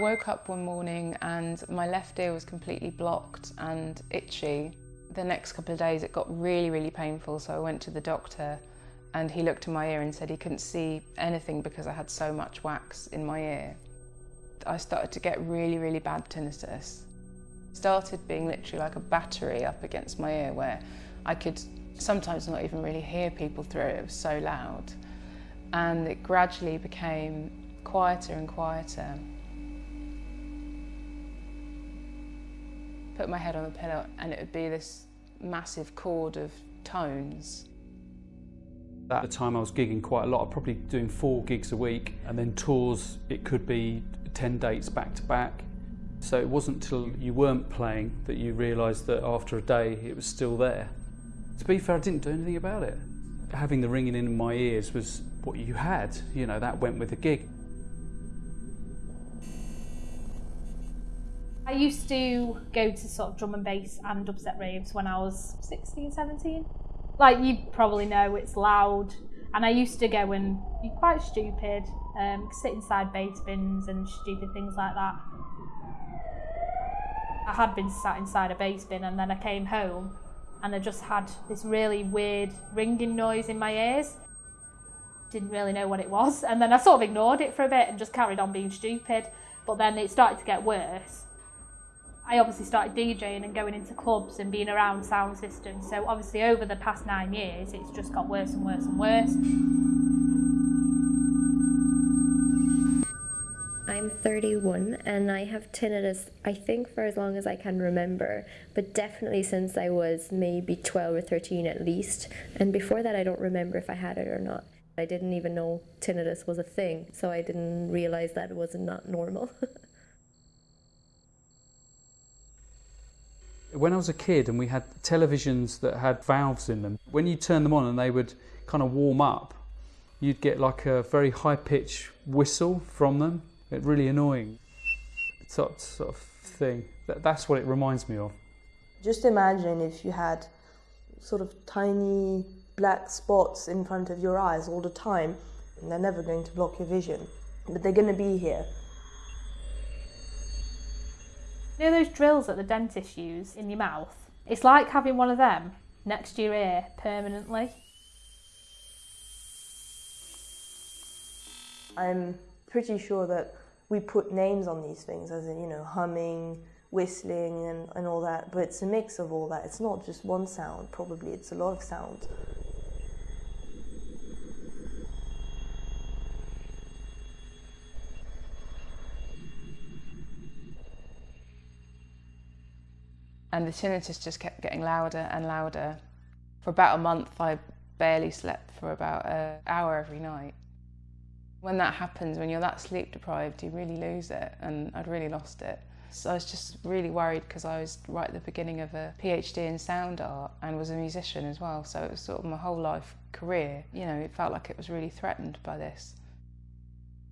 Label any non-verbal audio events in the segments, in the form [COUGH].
I woke up one morning and my left ear was completely blocked and itchy. The next couple of days it got really, really painful, so I went to the doctor and he looked in my ear and said he couldn't see anything because I had so much wax in my ear. I started to get really, really bad tinnitus. Started being literally like a battery up against my ear where I could sometimes not even really hear people through it, it was so loud. And it gradually became quieter and quieter. Put my head on the pillow and it would be this massive chord of tones. At the time I was gigging quite a lot, probably doing four gigs a week and then tours, it could be 10 dates back to back. So it wasn't till you weren't playing that you realised that after a day it was still there. To be fair, I didn't do anything about it. Having the ringing in my ears was what you had, you know, that went with the gig. I used to go to sort of drum and bass and dubstep raves when I was 16, 17. Like you probably know, it's loud. And I used to go and be quite stupid, um, sit inside bass bins and stupid things like that. I had been sat inside a bass bin and then I came home and I just had this really weird ringing noise in my ears. Didn't really know what it was. And then I sort of ignored it for a bit and just carried on being stupid. But then it started to get worse. I obviously started DJing and going into clubs and being around sound systems. So obviously over the past nine years, it's just got worse and worse and worse. I'm 31 and I have tinnitus, I think, for as long as I can remember, but definitely since I was maybe 12 or 13 at least. And before that, I don't remember if I had it or not. I didn't even know tinnitus was a thing, so I didn't realize that it was not normal. [LAUGHS] when I was a kid and we had televisions that had valves in them, when you turn them on and they would kind of warm up, you'd get like a very high pitched whistle from them it's really annoying sort, sort of thing. That, that's what it reminds me of. Just imagine if you had sort of tiny black spots in front of your eyes all the time, and they're never going to block your vision, but they're going to be here. You know those drills that the dentists use in your mouth? It's like having one of them next to your ear permanently. I'm pretty sure that we put names on these things, as in, you know, humming, whistling, and, and all that, but it's a mix of all that. It's not just one sound, probably, it's a lot of sounds. And the tinnitus just kept getting louder and louder. For about a month, I barely slept for about an hour every night. When that happens, when you're that sleep deprived, you really lose it, and I'd really lost it. So I was just really worried because I was right at the beginning of a PhD in sound art and was a musician as well. So it was sort of my whole life career. You know, it felt like it was really threatened by this.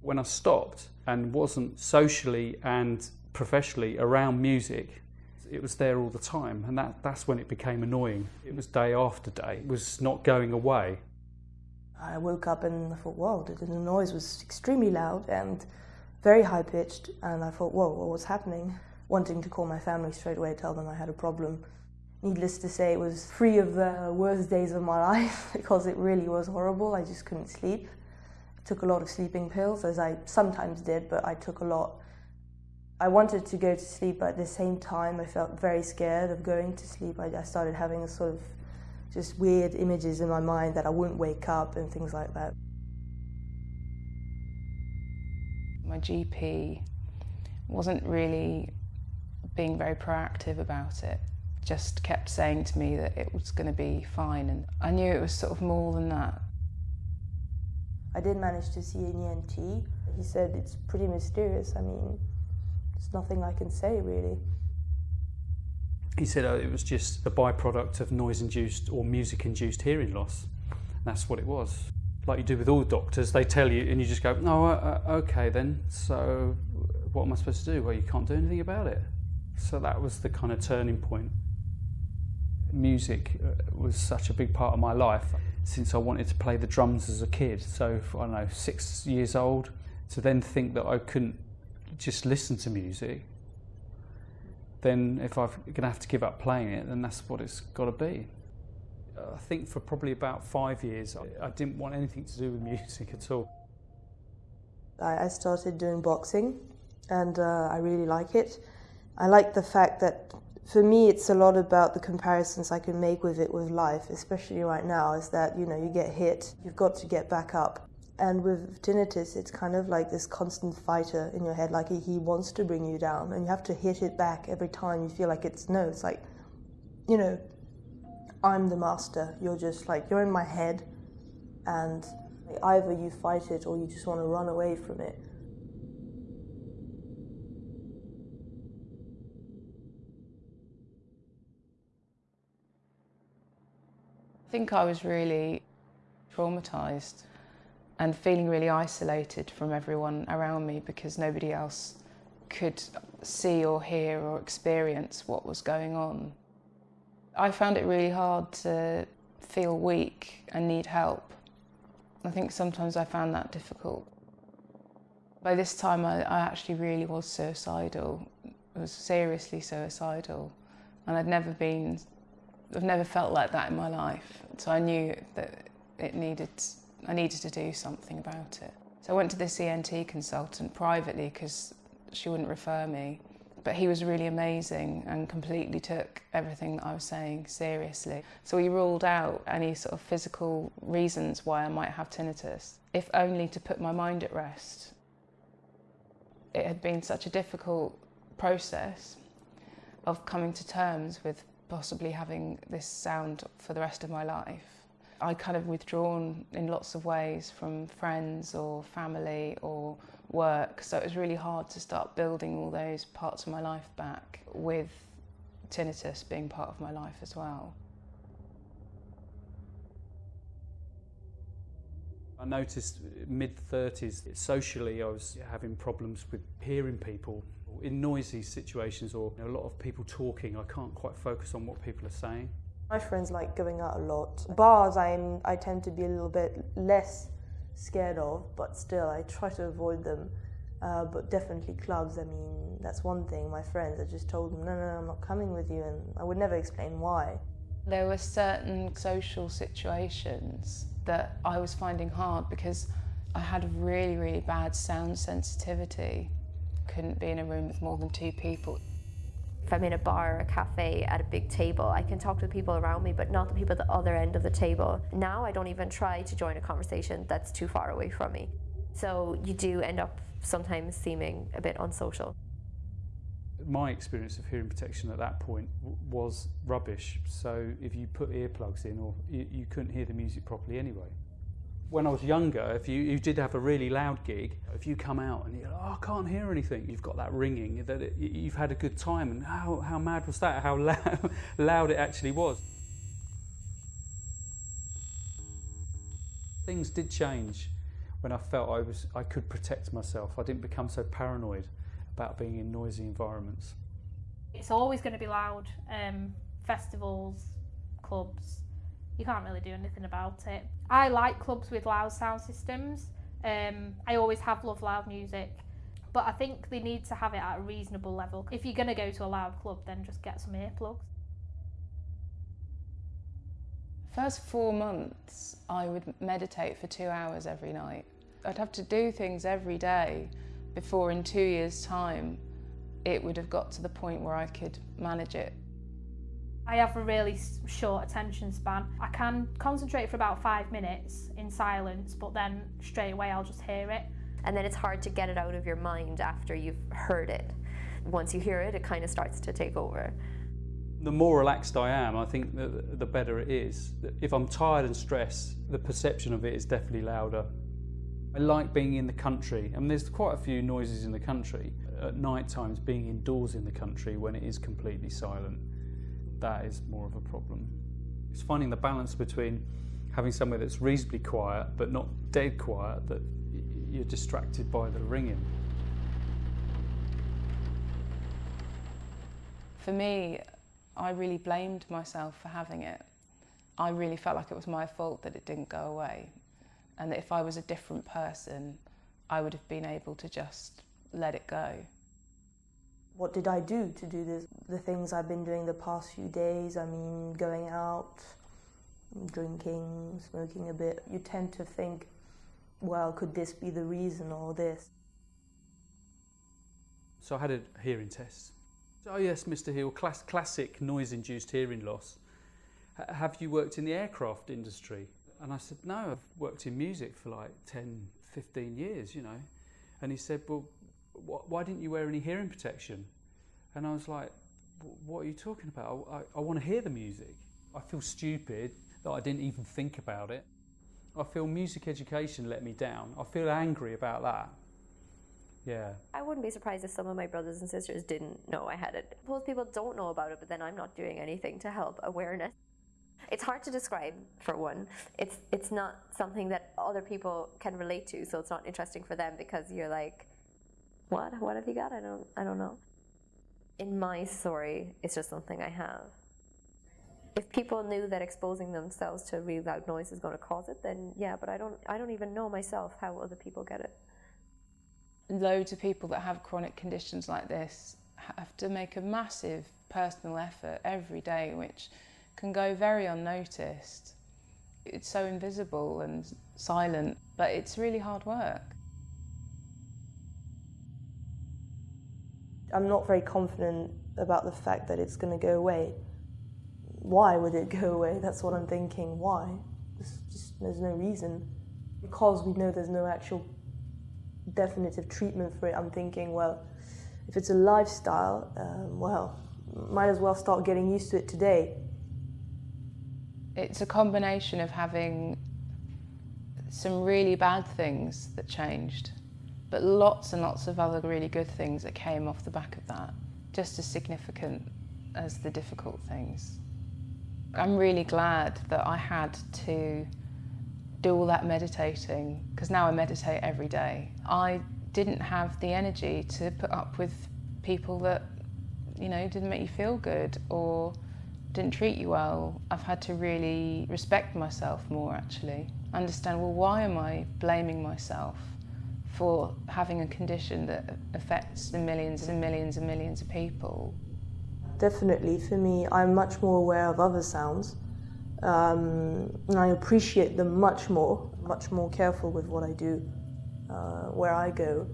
When I stopped and wasn't socially and professionally around music, it was there all the time, and that, that's when it became annoying. It was day after day, it was not going away. I woke up and I thought, whoa, the, the noise was extremely loud and very high pitched. And I thought, whoa, what was happening? Wanting to call my family straight away, tell them I had a problem. Needless to say, it was three of the worst days of my [LAUGHS] life because it really was horrible. I just couldn't sleep. I took a lot of sleeping pills, as I sometimes did, but I took a lot. I wanted to go to sleep, but at the same time, I felt very scared of going to sleep. I, I started having a sort of just weird images in my mind that I wouldn't wake up and things like that. My GP wasn't really being very proactive about it, just kept saying to me that it was going to be fine, and I knew it was sort of more than that. I did manage to see an ENT. He said it's pretty mysterious. I mean, there's nothing I can say really. He said oh, it was just a byproduct of noise-induced or music-induced hearing loss. That's what it was. Like you do with all doctors, they tell you and you just go, no, uh, uh, okay then, so what am I supposed to do? Well, you can't do anything about it. So that was the kind of turning point. Music uh, was such a big part of my life since I wanted to play the drums as a kid. So, I don't know, six years old, to then think that I couldn't just listen to music, then if I'm going to have to give up playing it, then that's what it's got to be. I think for probably about five years, I didn't want anything to do with [LAUGHS] music at all. I started doing boxing and uh, I really like it. I like the fact that for me it's a lot about the comparisons I can make with it with life, especially right now, is that you know you get hit, you've got to get back up. And with tinnitus, it's kind of like this constant fighter in your head, like he wants to bring you down, and you have to hit it back every time you feel like it's no. It's like, you know, I'm the master. You're just like you're in my head, and either you fight it or you just want to run away from it. I think I was really traumatised and feeling really isolated from everyone around me because nobody else could see or hear or experience what was going on. I found it really hard to feel weak and need help. I think sometimes I found that difficult. By this time, I, I actually really was suicidal. I was seriously suicidal, and I'd never been I've never felt like that in my life. So I knew that it needed, I needed to do something about it. So I went to this ENT consultant privately because she wouldn't refer me. But he was really amazing and completely took everything that I was saying seriously. So he ruled out any sort of physical reasons why I might have tinnitus, if only to put my mind at rest. It had been such a difficult process of coming to terms with possibly having this sound for the rest of my life. I kind of withdrawn in lots of ways from friends or family or work, so it was really hard to start building all those parts of my life back with tinnitus being part of my life as well. I noticed mid 30s socially I was having problems with hearing people in noisy situations or you know, a lot of people talking, I can't quite focus on what people are saying. My friends like going out a lot. Bars, I'm, I tend to be a little bit less scared of, but still, I try to avoid them. Uh, but definitely clubs, I mean, that's one thing. My friends, I just told them, no, no, no, I'm not coming with you, and I would never explain why. There were certain social situations that I was finding hard because I had really, really bad sound sensitivity couldn't be in a room with more than two people. If I'm in a bar or a cafe at a big table, I can talk to the people around me, but not the people at the other end of the table. Now I don't even try to join a conversation that's too far away from me. So you do end up sometimes seeming a bit unsocial. My experience of hearing protection at that point was rubbish. So if you put earplugs in, or you, you couldn't hear the music properly anyway when I was younger, if you, you did have a really loud gig, if you come out and you're like, oh, I can't hear anything, you've got that ringing, that it, you've had a good time, and how, how mad was that, how loud, [LAUGHS] loud it actually was. Things did change when I felt I, was, I could protect myself. I didn't become so paranoid about being in noisy environments. It's always going to be loud. Um, festivals, clubs, you can't really do anything about it. I like clubs with loud sound systems. Um, I always have loved loud music, but I think they need to have it at a reasonable level. If you're going to go to a loud club, then just get some earplugs. First four months, I would meditate for two hours every night. I'd have to do things every day before, in two years' time, it would have got to the point where I could manage it. I have a really short attention span. I can concentrate for about five minutes in silence, but then straight away I'll just hear it. And then it's hard to get it out of your mind after you've heard it. Once you hear it, it kind of starts to take over. The more relaxed I am, I think the, the better it is. If I'm tired and stressed, the perception of it is definitely louder. I like being in the country. I mean, there's quite a few noises in the country. At night times, being indoors in the country when it is completely silent that is more of a problem. It's finding the balance between having somewhere that's reasonably quiet but not dead quiet that you're distracted by the ringing. For me, I really blamed myself for having it. I really felt like it was my fault that it didn't go away and that if I was a different person, I would have been able to just let it go. What did I do to do this? The things I've been doing the past few days, I mean, going out, drinking, smoking a bit, you tend to think, well, could this be the reason or this? So I had a hearing test. Oh yes, Mr. Hill, class, classic noise-induced hearing loss. H- have you worked in the aircraft industry? And I said, no, I've worked in music for like 10, 15 years, you know. And he said, well, why didn't you wear any hearing protection? And I was like, what are you talking about? I, I, I want to hear the music. I feel stupid that I didn't even think about it. I feel music education let me down. I feel angry about that. Yeah. I wouldn't be surprised if some of my brothers and sisters didn't know I had it. Most people don't know about it, but then I'm not doing anything to help awareness. It's hard to describe for one. It's it's not something that other people can relate to, so it's not interesting for them because you're like, what? What have you got? I don't I don't know. In my story, it's just something I have. If people knew that exposing themselves to really loud noise is going to cause it, then yeah. But I don't I don't even know myself how other people get it. Loads of people that have chronic conditions like this have to make a massive personal effort every day, which can go very unnoticed. It's so invisible and silent, but it's really hard work. I'm not very confident about the fact that it's going to go away. Why would it [LAUGHS] go away? That's what I'm thinking. Why? There's, just, there's no reason. Because we know there's no actual definitive treatment for it, I'm thinking, well, if it's a lifestyle, um, well, might as well start getting used to it today. It's a combination of having some really bad things that changed, but lots and lots of other really good things that came off the back of that, just as significant as the difficult things. I'm really glad that I had to do all that meditating because now I meditate every day. I didn't have the energy to put up with people that, you know, didn't make you feel good or didn't treat you well. I've had to really respect myself more actually. Understand, well, why am I blaming myself for having a condition that affects the millions and millions and millions of people? Definitely, for me, I'm much more aware of other sounds. Um, and I appreciate them much more, much more careful with what I do, uh, where I go,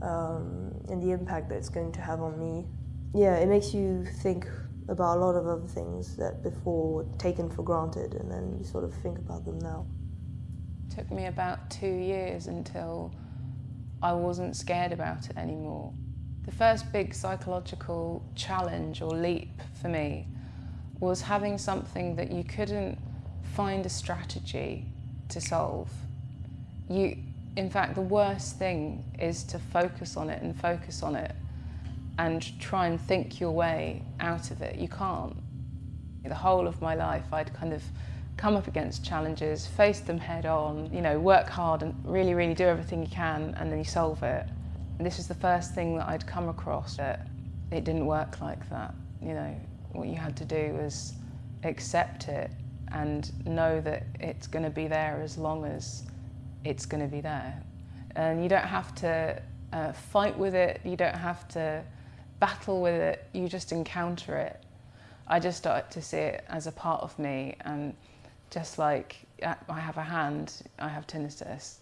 um, and the impact that it's going to have on me. Yeah, it makes you think about a lot of other things that before were taken for granted, and then you sort of think about them now. It took me about two years until I wasn't scared about it anymore. The first big psychological challenge or leap for me was having something that you couldn't find a strategy to solve. You, in fact, the worst thing is to focus on it and focus on it and try and think your way out of it. You can't. The whole of my life, I'd kind of come up against challenges, face them head on, you know, work hard and really, really do everything you can and then you solve it. And this is the first thing that I'd come across that it didn't work like that, you know. What you had to do was accept it and know that it's going to be there as long as it's going to be there. And you don't have to uh, fight with it, you don't have to battle with it, you just encounter it. I just started to see it as a part of me and just like uh, I have a hand, I have tinnitus.